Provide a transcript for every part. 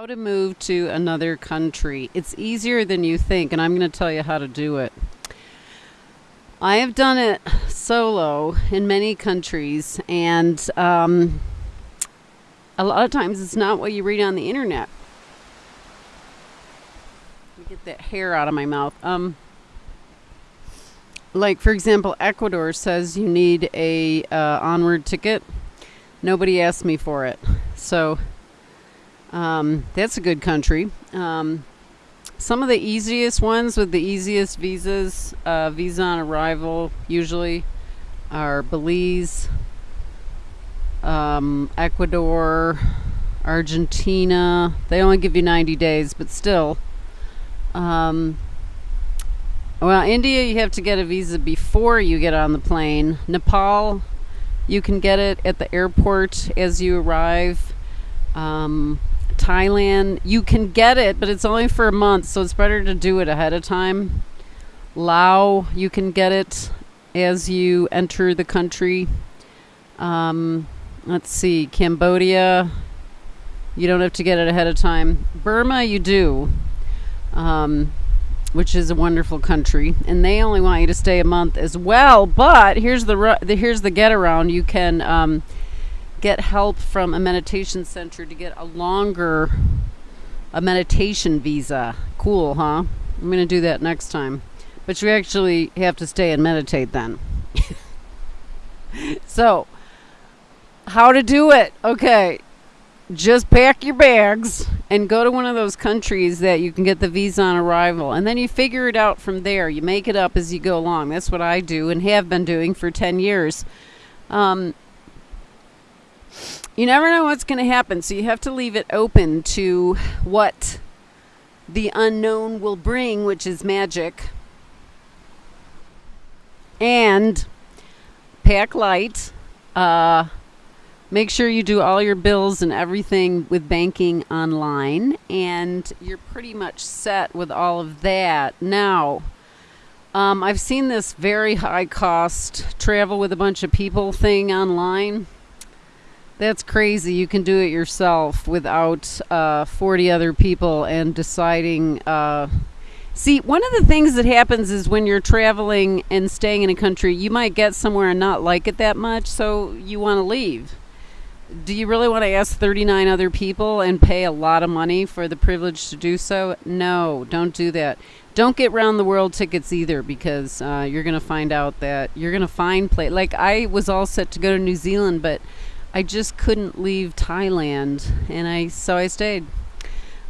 How to move to another country. It's easier than you think, and I'm going to tell you how to do it. I have done it solo in many countries, and um, a lot of times it's not what you read on the internet. Get that hair out of my mouth. Um, like, for example, Ecuador says you need a uh, onward ticket. Nobody asked me for it. So um, that's a good country. Um, some of the easiest ones with the easiest visas, uh, visa on arrival, usually are Belize, um, Ecuador, Argentina. They only give you 90 days, but still. Um, well, India, you have to get a visa before you get on the plane. Nepal, you can get it at the airport as you arrive. Um, Thailand, you can get it, but it's only for a month, so it's better to do it ahead of time. Laos, you can get it as you enter the country. Um, let's see, Cambodia, you don't have to get it ahead of time. Burma, you do, um, which is a wonderful country, and they only want you to stay a month as well. But here's the, the here's the get around: you can um, get help from a meditation center to get a longer a meditation visa. Cool, huh? I'm going to do that next time. But you actually have to stay and meditate then. so, how to do it? Okay. Just pack your bags and go to one of those countries that you can get the visa on arrival. And then you figure it out from there. You make it up as you go along. That's what I do and have been doing for 10 years. Um, you never know what's going to happen, so you have to leave it open to what the unknown will bring, which is magic. And pack light. Uh, make sure you do all your bills and everything with banking online, and you're pretty much set with all of that. Now, um, I've seen this very high cost travel with a bunch of people thing online. That's crazy. You can do it yourself without uh, 40 other people and deciding. Uh, see, one of the things that happens is when you're traveling and staying in a country, you might get somewhere and not like it that much, so you want to leave. Do you really want to ask 39 other people and pay a lot of money for the privilege to do so? No, don't do that. Don't get round the world tickets either because uh, you're going to find out that you're going to find play. Like I was all set to go to New Zealand, but I just couldn't leave Thailand, and I so I stayed.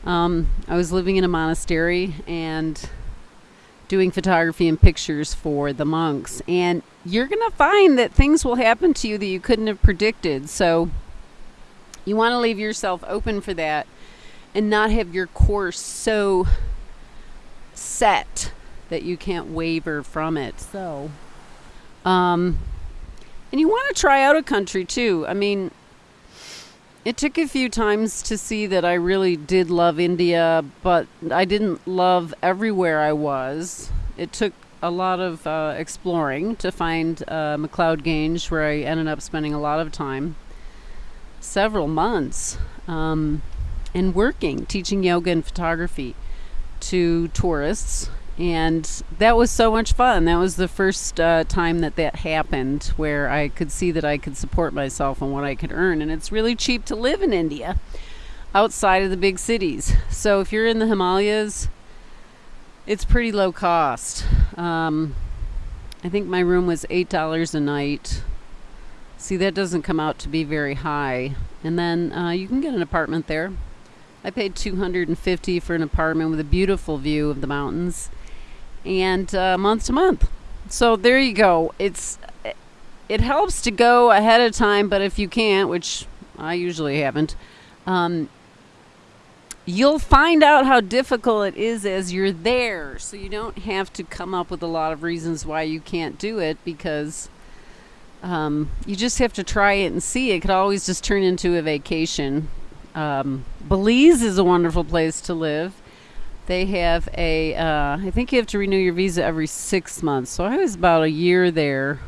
Um, I was living in a monastery and doing photography and pictures for the monks, and you're gonna find that things will happen to you that you couldn't have predicted. So you want to leave yourself open for that, and not have your course so set that you can't waver from it. So. Um, and you want to try out a country too. I mean, it took a few times to see that I really did love India, but I didn't love everywhere I was. It took a lot of uh, exploring to find uh, McLeod Ganj, where I ended up spending a lot of time, several months, um, and working, teaching yoga and photography to tourists and that was so much fun. That was the first uh, time that that happened, where I could see that I could support myself and what I could earn. And it's really cheap to live in India, outside of the big cities. So if you're in the Himalayas, it's pretty low cost. Um, I think my room was eight dollars a night. See, that doesn't come out to be very high. And then uh, you can get an apartment there. I paid 250 for an apartment with a beautiful view of the mountains and uh, month to month. So there you go. It's it helps to go ahead of time, but if you can't, which I usually haven't, um, you'll find out how difficult it is as you're there. So you don't have to come up with a lot of reasons why you can't do it because um, you just have to try it and see. It could always just turn into a vacation. Um, Belize is a wonderful place to live they have a. Uh, I think you have to renew your visa every six months. So I was about a year there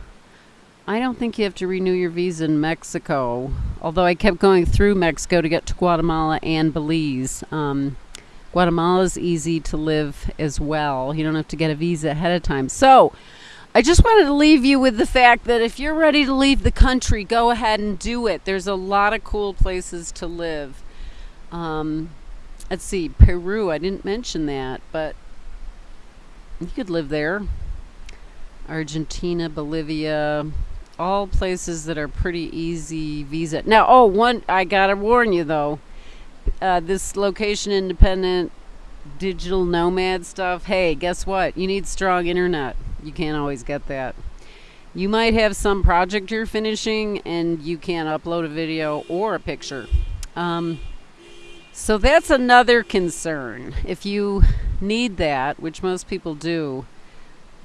I don't think you have to renew your visa in Mexico, although I kept going through Mexico to get to Guatemala and Belize. Um, is easy to live as well. You don't have to get a visa ahead of time. So, I just wanted to leave you with the fact that if you're ready to leave the country, go ahead and do it. There's a lot of cool places to live. Um, let's see, Peru, I didn't mention that, but you could live there. Argentina, Bolivia, all places that are pretty easy visa. Now, oh, one, I gotta warn you though, uh, this location independent digital nomad stuff, hey, guess what? You need strong internet. You can't always get that. You might have some project you're finishing and you can't upload a video or a picture. Um, so that's another concern. If you need that, which most people do,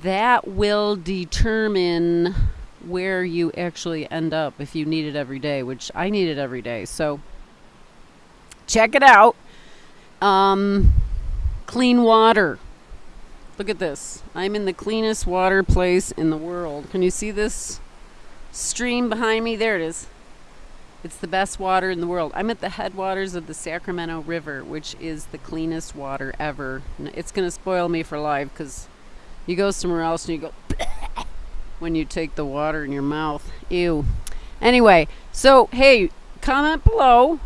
that will determine where you actually end up if you need it every day, which I need it every day. So check it out. Um, clean water. Look at this. I'm in the cleanest water place in the world. Can you see this stream behind me? There it is. It's the best water in the world. I'm at the headwaters of the Sacramento River, which is the cleanest water ever. It's going to spoil me for life because you go somewhere else and you go when you take the water in your mouth. Ew. Anyway, so hey, comment below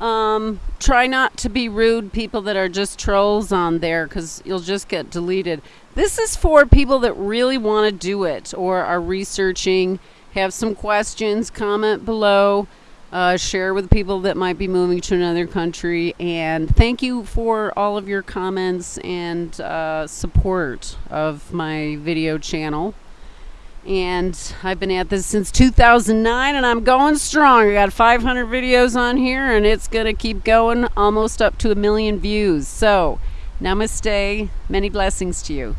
um, try not to be rude people that are just trolls on there because you'll just get deleted. This is for people that really want to do it or are researching, have some questions, comment below, uh, share with people that might be moving to another country. And thank you for all of your comments and uh, support of my video channel and I've been at this since 2009 and I'm going strong. I got 500 videos on here and it's going to keep going almost up to a million views. So, namaste. Many blessings to you.